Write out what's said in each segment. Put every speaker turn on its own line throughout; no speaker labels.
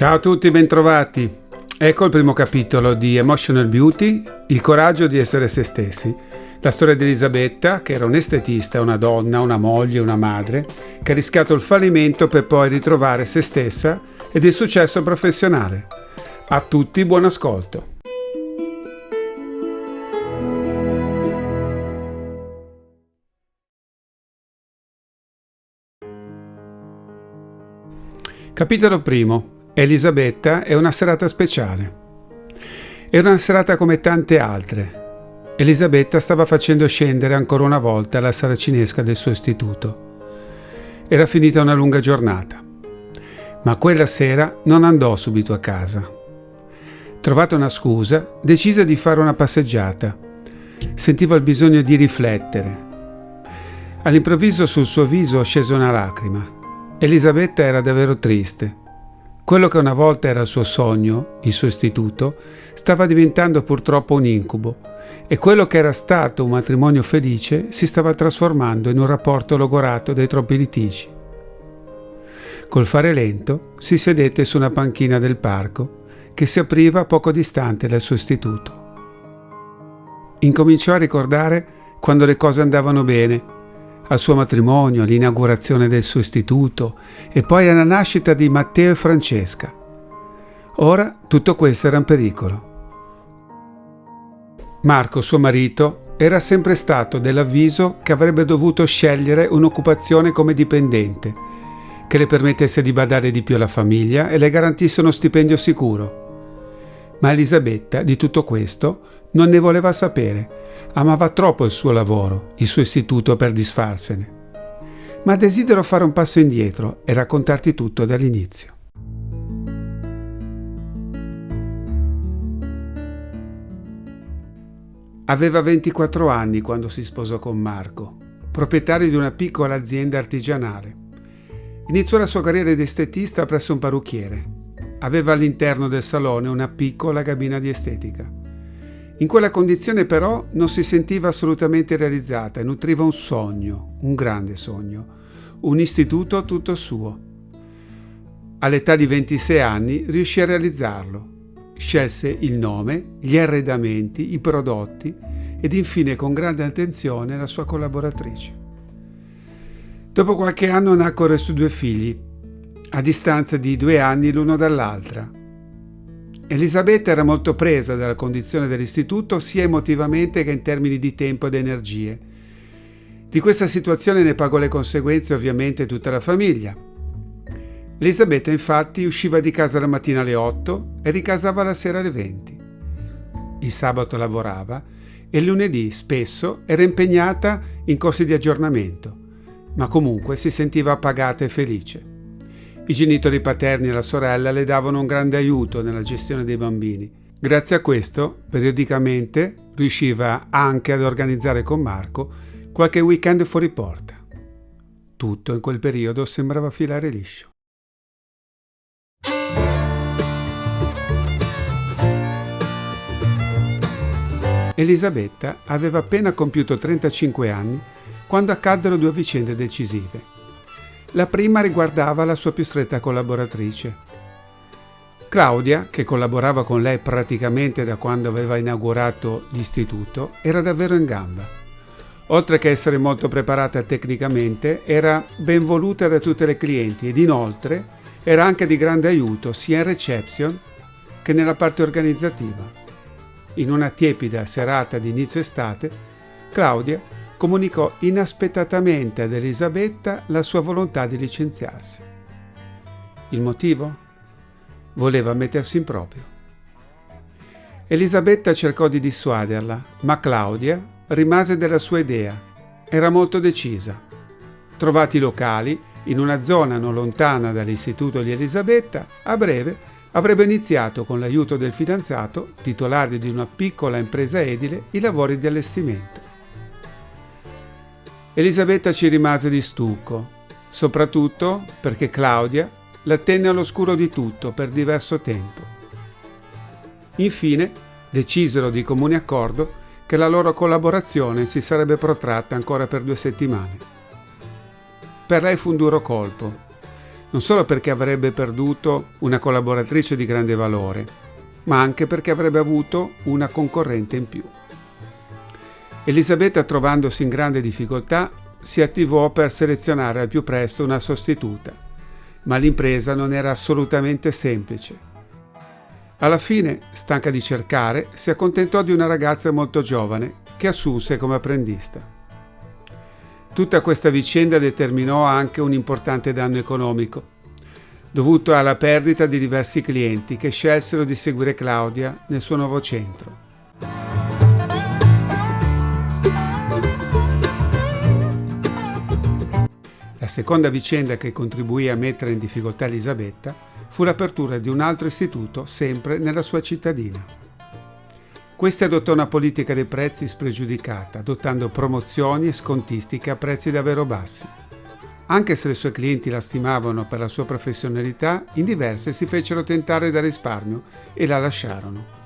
Ciao a tutti, bentrovati. Ecco il primo capitolo di Emotional Beauty, il coraggio di essere se stessi. La storia di Elisabetta, che era un estetista, una donna, una moglie, una madre, che ha rischiato il fallimento per poi ritrovare se stessa ed il successo professionale. A tutti buon ascolto. Capitolo primo. Elisabetta è una serata speciale. Era una serata come tante altre. Elisabetta stava facendo scendere ancora una volta la saracinesca del suo istituto. Era finita una lunga giornata. Ma quella sera non andò subito a casa. Trovata una scusa, decise di fare una passeggiata. Sentiva il bisogno di riflettere. All'improvviso sul suo viso scese una lacrima. Elisabetta era davvero triste. Quello che una volta era il suo sogno, il suo istituto, stava diventando purtroppo un incubo e quello che era stato un matrimonio felice si stava trasformando in un rapporto logorato dai troppi litigi. Col fare lento si sedette su una panchina del parco che si apriva poco distante dal suo istituto. Incominciò a ricordare quando le cose andavano bene al suo matrimonio, all'inaugurazione del suo istituto e poi alla nascita di Matteo e Francesca. Ora tutto questo era in pericolo. Marco, suo marito, era sempre stato dell'avviso che avrebbe dovuto scegliere un'occupazione come dipendente, che le permettesse di badare di più alla famiglia e le garantisse uno stipendio sicuro. Ma Elisabetta di tutto questo non ne voleva sapere Amava troppo il suo lavoro, il suo istituto per disfarsene. Ma desidero fare un passo indietro e raccontarti tutto dall'inizio. Aveva 24 anni quando si sposò con Marco, proprietario di una piccola azienda artigianale. Iniziò la sua carriera di estetista presso un parrucchiere. Aveva all'interno del salone una piccola cabina di estetica. In quella condizione però non si sentiva assolutamente realizzata e nutriva un sogno, un grande sogno, un istituto tutto suo. All'età di 26 anni riuscì a realizzarlo. Scelse il nome, gli arredamenti, i prodotti ed infine con grande attenzione la sua collaboratrice. Dopo qualche anno nacquero i suoi due figli, a distanza di due anni l'uno dall'altra, Elisabetta era molto presa dalla condizione dell'istituto sia emotivamente che in termini di tempo ed energie. Di questa situazione ne pagò le conseguenze ovviamente tutta la famiglia. Elisabetta infatti usciva di casa la mattina alle 8 e ricasava la sera alle 20. Il sabato lavorava e il lunedì spesso era impegnata in corsi di aggiornamento, ma comunque si sentiva appagata e felice. I genitori paterni e la sorella le davano un grande aiuto nella gestione dei bambini. Grazie a questo, periodicamente riusciva anche ad organizzare con Marco qualche weekend fuori porta. Tutto in quel periodo sembrava filare liscio. Elisabetta aveva appena compiuto 35 anni quando accaddero due vicende decisive. La prima riguardava la sua più stretta collaboratrice. Claudia, che collaborava con lei praticamente da quando aveva inaugurato l'istituto, era davvero in gamba. Oltre che essere molto preparata tecnicamente, era ben voluta da tutte le clienti ed inoltre era anche di grande aiuto sia in reception che nella parte organizzativa. In una tiepida serata di inizio estate, Claudia comunicò inaspettatamente ad Elisabetta la sua volontà di licenziarsi. Il motivo? Voleva mettersi in proprio. Elisabetta cercò di dissuaderla, ma Claudia rimase della sua idea. Era molto decisa. Trovati i locali, in una zona non lontana dall'istituto di Elisabetta, a breve avrebbe iniziato con l'aiuto del fidanzato, titolare di una piccola impresa edile, i lavori di allestimento. Elisabetta ci rimase di stucco, soprattutto perché Claudia la tenne all'oscuro di tutto per diverso tempo. Infine decisero di comune accordo che la loro collaborazione si sarebbe protratta ancora per due settimane. Per lei fu un duro colpo. non solo perché avrebbe perduto una collaboratrice di grande valore, ma anche perché avrebbe avuto una concorrente in più. Elisabetta, trovandosi in grande difficoltà, si attivò per selezionare al più presto una sostituta, ma l'impresa non era assolutamente semplice. Alla fine, stanca di cercare, si accontentò di una ragazza molto giovane che assunse come apprendista. Tutta questa vicenda determinò anche un importante danno economico, dovuto alla perdita di diversi clienti che scelsero di seguire Claudia nel suo nuovo centro. Seconda vicenda che contribuì a mettere in difficoltà Elisabetta fu l'apertura di un altro istituto sempre nella sua cittadina. Questi adottò una politica dei prezzi spregiudicata, adottando promozioni e scontistiche a prezzi davvero bassi. Anche se le sue clienti la stimavano per la sua professionalità, in diverse si fecero tentare dal risparmio e la lasciarono.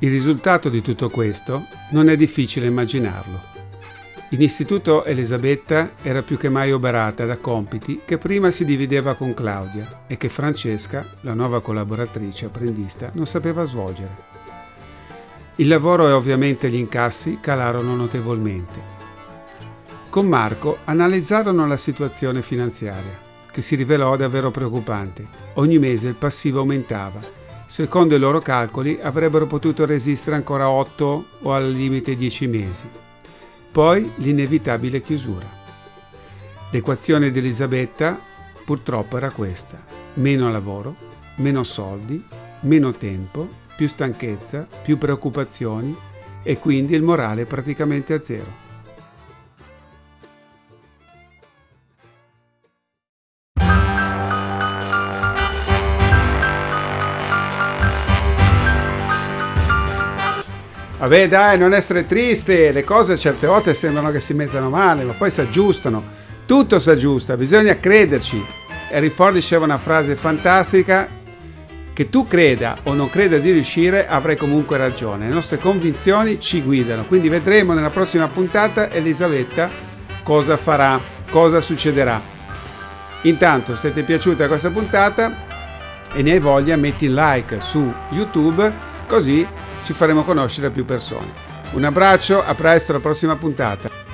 Il risultato di tutto questo non è difficile immaginarlo. In istituto Elisabetta era più che mai oberata da compiti che prima si divideva con Claudia e che Francesca, la nuova collaboratrice apprendista, non sapeva svolgere. Il lavoro e ovviamente gli incassi calarono notevolmente. Con Marco analizzarono la situazione finanziaria, che si rivelò davvero preoccupante. Ogni mese il passivo aumentava. Secondo i loro calcoli avrebbero potuto resistere ancora 8 o al limite 10 mesi. Poi l'inevitabile chiusura. L'equazione di Elisabetta purtroppo era questa. Meno lavoro, meno soldi, meno tempo più stanchezza, più preoccupazioni e quindi il morale praticamente a zero. Vabbè dai, non essere triste, le cose certe volte sembrano che si mettano male, ma poi si aggiustano. Tutto si aggiusta, bisogna crederci. Harry Ford diceva una frase fantastica che tu creda o non creda di riuscire, avrai comunque ragione. Le nostre convinzioni ci guidano. Quindi vedremo nella prossima puntata Elisabetta cosa farà, cosa succederà. Intanto, se ti è piaciuta questa puntata e ne hai voglia, metti like su YouTube, così ci faremo conoscere a più persone. Un abbraccio, a presto alla prossima puntata.